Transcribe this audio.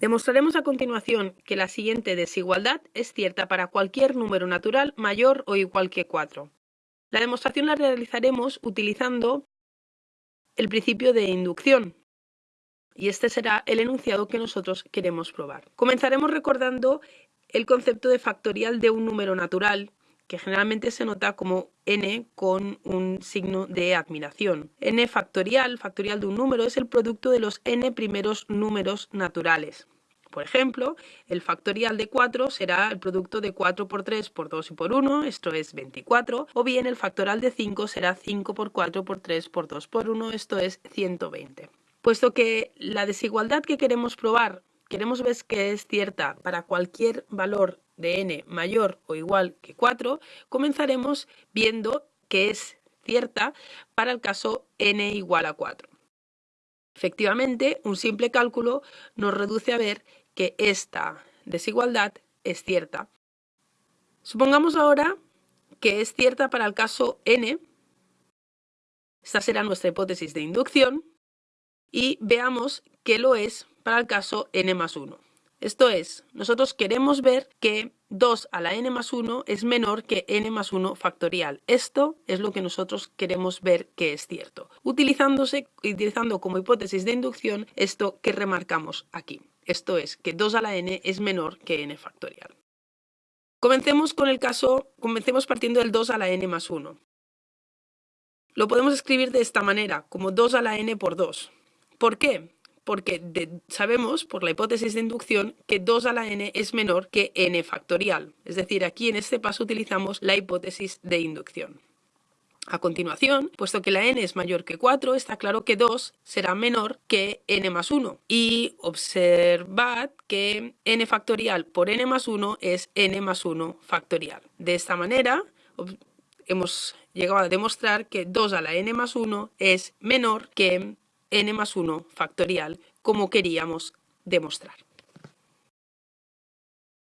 Demostraremos a continuación que la siguiente desigualdad es cierta para cualquier número natural mayor o igual que 4. La demostración la realizaremos utilizando el principio de inducción, y este será el enunciado que nosotros queremos probar. Comenzaremos recordando el concepto de factorial de un número natural que generalmente se nota como n con un signo de admiración. n factorial, factorial de un número, es el producto de los n primeros números naturales. Por ejemplo, el factorial de 4 será el producto de 4 por 3 por 2 y por 1, esto es 24, o bien el factorial de 5 será 5 por 4 por 3 por 2 por 1, esto es 120. Puesto que la desigualdad que queremos probar, queremos ver que es cierta para cualquier valor de n mayor o igual que 4, comenzaremos viendo que es cierta para el caso n igual a 4. Efectivamente, un simple cálculo nos reduce a ver que esta desigualdad es cierta. Supongamos ahora que es cierta para el caso n. Esta será nuestra hipótesis de inducción. Y veamos que lo es para el caso n más 1. Esto es, nosotros queremos ver que 2 a la n más 1 es menor que n más 1 factorial. Esto es lo que nosotros queremos ver que es cierto. Utilizándose, utilizando como hipótesis de inducción esto que remarcamos aquí. Esto es, que 2 a la n es menor que n factorial. Comencemos con el caso, comencemos partiendo del 2 a la n más 1. Lo podemos escribir de esta manera, como 2 a la n por 2. ¿Por qué? Porque sabemos por la hipótesis de inducción que 2 a la n es menor que n factorial. Es decir, aquí en este paso utilizamos la hipótesis de inducción. A continuación, puesto que la n es mayor que 4, está claro que 2 será menor que n más 1. Y observad que n factorial por n más 1 es n más 1 factorial. De esta manera, hemos llegado a demostrar que 2 a la n más 1 es menor que n más 1 factorial, como queríamos demostrar.